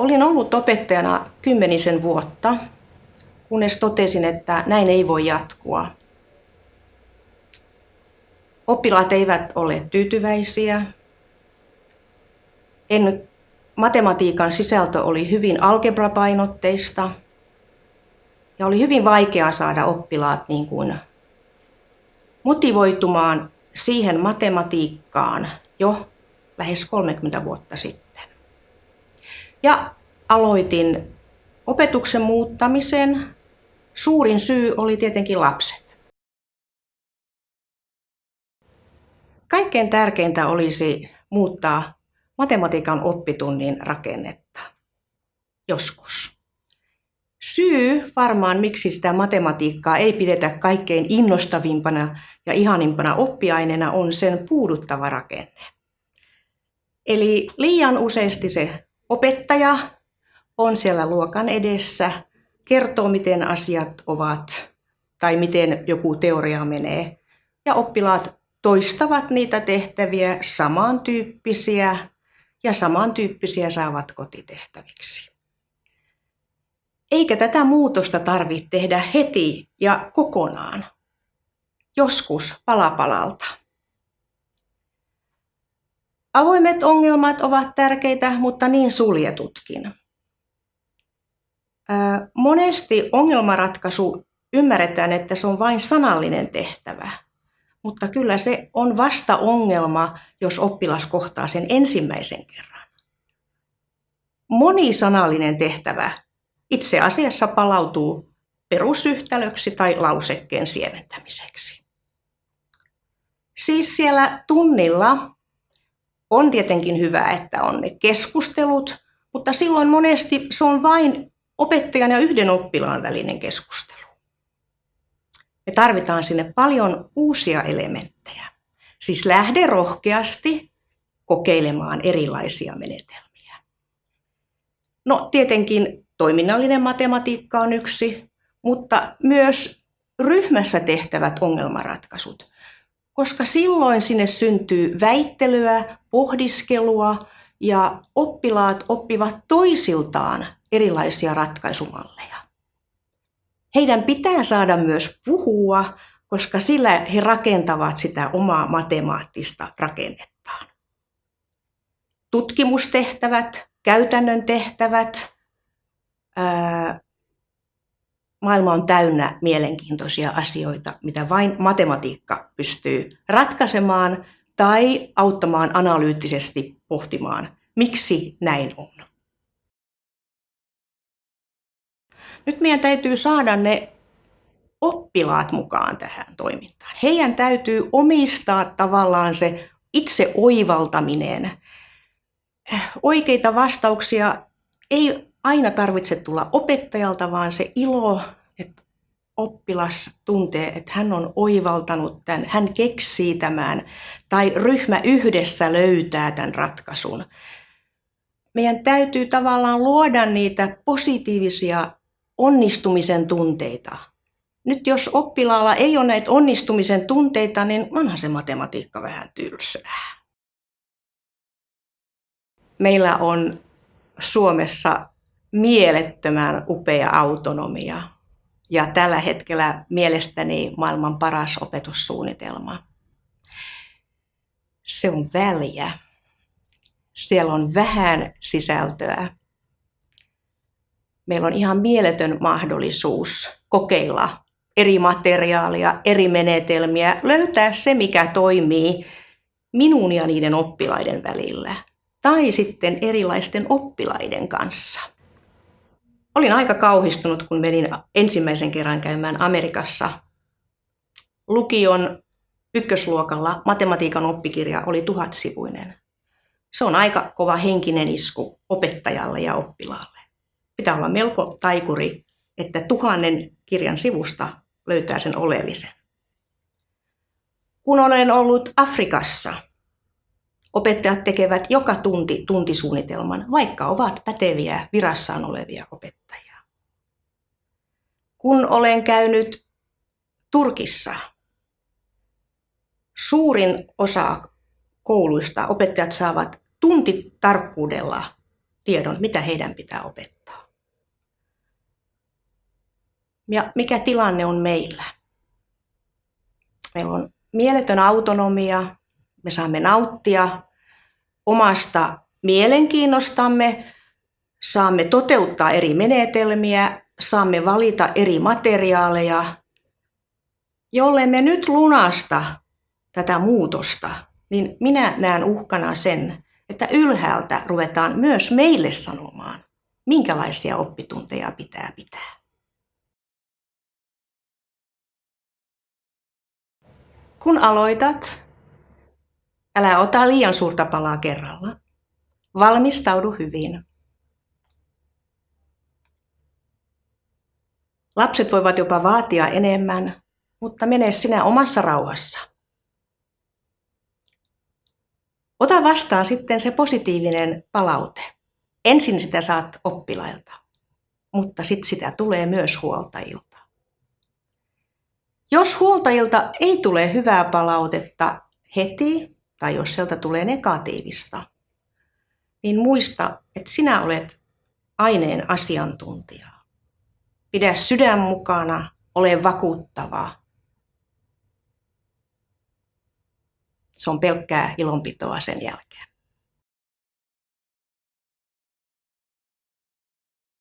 Olin ollut opettajana kymmenisen vuotta, kunnes totesin, että näin ei voi jatkua. Oppilaat eivät ole tyytyväisiä. En, matematiikan sisältö oli hyvin algebrapainotteista ja oli hyvin vaikeaa saada oppilaat niin kuin motivoitumaan siihen matematiikkaan jo lähes 30 vuotta sitten. Ja aloitin opetuksen muuttamisen. Suurin syy oli tietenkin lapset. Kaikkein tärkeintä olisi muuttaa matematiikan oppitunnin rakennetta. Joskus. Syy varmaan, miksi sitä matematiikkaa ei pidetä kaikkein innostavimpana ja ihanimpana oppiaineena, on sen puuduttava rakenne. Eli liian useasti se opettaja on siellä luokan edessä, kertoo miten asiat ovat tai miten joku teoria menee. Ja oppilaat toistavat niitä tehtäviä samantyyppisiä ja samantyyppisiä saavat kotitehtäviksi. Eikä tätä muutosta tarvitse tehdä heti ja kokonaan. Joskus palapalalta. Avoimet ongelmat ovat tärkeitä, mutta niin suljetutkin. Monesti ongelmanratkaisu ymmärretään, että se on vain sanallinen tehtävä, mutta kyllä se on vasta ongelma, jos oppilas kohtaa sen ensimmäisen kerran. Monisanallinen tehtävä itse asiassa palautuu perusyhtälöksi tai lausekkeen siementämiseksi. Siis siellä tunnilla on tietenkin hyvä, että on ne keskustelut, mutta silloin monesti se on vain opettajan ja yhden oppilaan välinen keskustelu. Me tarvitaan sinne paljon uusia elementtejä. Siis lähde rohkeasti kokeilemaan erilaisia menetelmiä. No tietenkin toiminnallinen matematiikka on yksi, mutta myös ryhmässä tehtävät ongelmanratkaisut, koska silloin sinne syntyy väittelyä, pohdiskelua ja oppilaat oppivat toisiltaan erilaisia ratkaisumalleja. Heidän pitää saada myös puhua, koska sillä he rakentavat sitä omaa matemaattista rakennettaan. Tutkimustehtävät, käytännön tehtävät, maailma on täynnä mielenkiintoisia asioita, mitä vain matematiikka pystyy ratkaisemaan tai auttamaan analyyttisesti pohtimaan, miksi näin on. Nyt meidän täytyy saada ne oppilaat mukaan tähän toimintaan. Heidän täytyy omistaa tavallaan se itse oivaltaminen. Oikeita vastauksia ei aina tarvitse tulla opettajalta, vaan se ilo, että oppilas tuntee, että hän on oivaltanut tämän, hän keksii tämän tai ryhmä yhdessä löytää tämän ratkaisun. Meidän täytyy tavallaan luoda niitä positiivisia onnistumisen tunteita. Nyt jos oppilaalla ei ole näitä onnistumisen tunteita, niin onhan se matematiikka vähän tylsää. Meillä on Suomessa mielettömän upea autonomia ja tällä hetkellä mielestäni maailman paras opetussuunnitelma. Se on väliä. Siellä on vähän sisältöä meillä on ihan mieletön mahdollisuus kokeilla eri materiaalia, eri menetelmiä, löytää se, mikä toimii minun ja niiden oppilaiden välillä tai sitten erilaisten oppilaiden kanssa. Olin aika kauhistunut, kun menin ensimmäisen kerran käymään Amerikassa. Lukion ykkösluokalla matematiikan oppikirja oli tuhatsivuinen. Se on aika kova henkinen isku opettajalle ja oppilaalle pitää olla melko taikuri, että tuhannen kirjan sivusta löytää sen oleellisen. Kun olen ollut Afrikassa, opettajat tekevät joka tunti tuntisuunnitelman, vaikka ovat päteviä virassaan olevia opettajia. Kun olen käynyt Turkissa, suurin osa kouluista opettajat saavat tuntitarkkuudella tiedon, mitä heidän pitää opettaa. Ja mikä tilanne on meillä? Meillä on mieletön autonomia, me saamme nauttia omasta mielenkiinnostamme, saamme toteuttaa eri menetelmiä, saamme valita eri materiaaleja. Jolle me nyt lunasta tätä muutosta, niin minä näen uhkana sen, että ylhäältä ruvetaan myös meille sanomaan, minkälaisia oppitunteja pitää pitää. Kun aloitat, älä ota liian suurta palaa kerralla. Valmistaudu hyvin. Lapset voivat jopa vaatia enemmän, mutta mene sinä omassa rauhassa. Ota vastaan sitten se positiivinen palaute. Ensin sitä saat oppilailta, mutta sitten sitä tulee myös huoltajilta. Jos huoltajilta ei tule hyvää palautetta heti, tai jos sieltä tulee negatiivista, niin muista, että sinä olet aineen asiantuntija. Pidä sydän mukana, ole vakuuttava. Se on pelkkää ilonpitoa sen jälkeen.